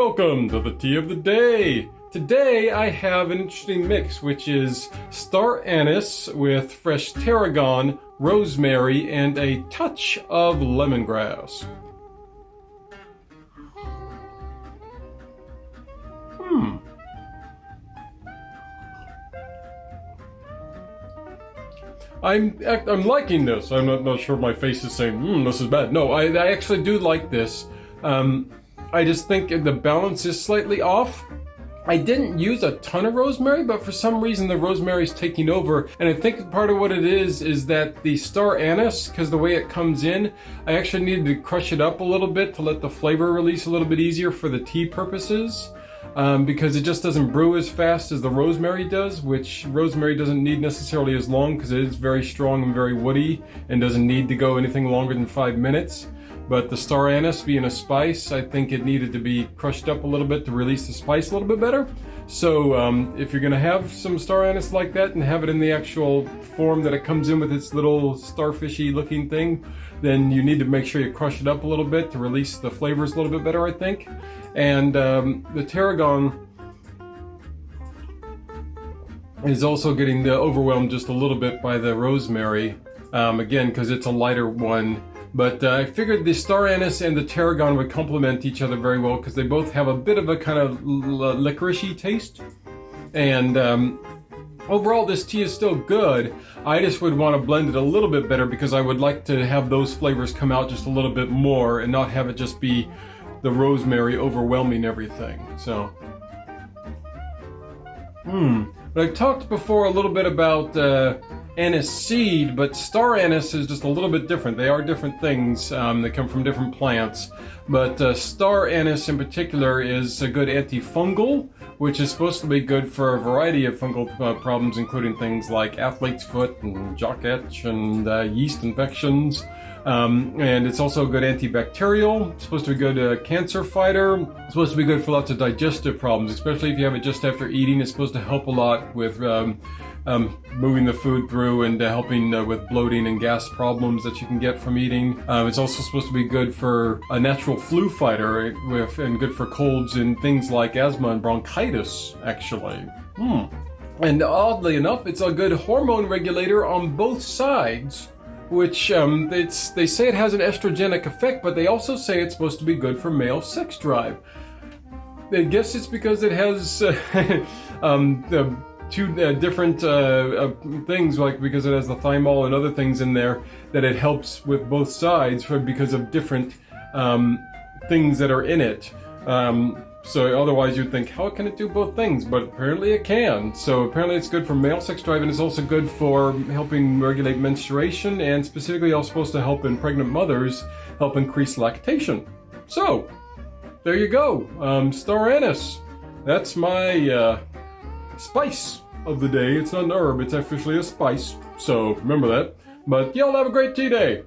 Welcome to the tea of the day. Today I have an interesting mix, which is star anise with fresh tarragon, rosemary, and a touch of lemongrass. Hmm. I'm I'm liking this. I'm not, not sure my face is saying, hmm, this is bad. No, I, I actually do like this. Um, I just think the balance is slightly off. I didn't use a ton of rosemary, but for some reason the rosemary is taking over. And I think part of what it is, is that the star anise, because the way it comes in, I actually needed to crush it up a little bit to let the flavor release a little bit easier for the tea purposes. Um, because it just doesn't brew as fast as the rosemary does, which rosemary doesn't need necessarily as long because it is very strong and very woody and doesn't need to go anything longer than five minutes. But the star anise being a spice, I think it needed to be crushed up a little bit to release the spice a little bit better. So um, if you're gonna have some star anise like that and have it in the actual form that it comes in with its little starfishy looking thing, then you need to make sure you crush it up a little bit to release the flavors a little bit better, I think. And um, the tarragon is also getting overwhelmed just a little bit by the rosemary. Um, again, because it's a lighter one but uh, I figured the star anise and the tarragon would complement each other very well because they both have a bit of a kind of licoricey taste. And um, overall, this tea is still good. I just would want to blend it a little bit better because I would like to have those flavors come out just a little bit more and not have it just be the rosemary overwhelming everything. So, hmm. But I've talked before a little bit about uh, anise seed, but star anise is just a little bit different. They are different things um, that come from different plants. But uh, star anise in particular is a good antifungal, which is supposed to be good for a variety of fungal uh, problems, including things like athlete's foot and jock itch and uh, yeast infections. Um, and it's also a good antibacterial. It's supposed to be good uh, cancer fighter. It's supposed to be good for lots of digestive problems, especially if you have it just after eating. It's supposed to help a lot with um, um, moving the food through and uh, helping uh, with bloating and gas problems that you can get from eating. Um, it's also supposed to be good for a natural flu fighter with, and good for colds and things like asthma and bronchitis, actually. Hmm. And oddly enough, it's a good hormone regulator on both sides which um, it's they say it has an estrogenic effect, but they also say it's supposed to be good for male sex drive. I guess it's because it has uh, um, the two uh, different uh, uh, things, like because it has the thymol and other things in there, that it helps with both sides for because of different um, things that are in it. Um, so otherwise you'd think, how can it do both things? But apparently it can. So apparently it's good for male sex drive and it's also good for helping regulate menstruation and specifically also supposed to help in pregnant mothers, help increase lactation. So, there you go. Um. That's my uh, spice of the day. It's not an herb, it's officially a spice. So remember that. But y'all have a great tea day.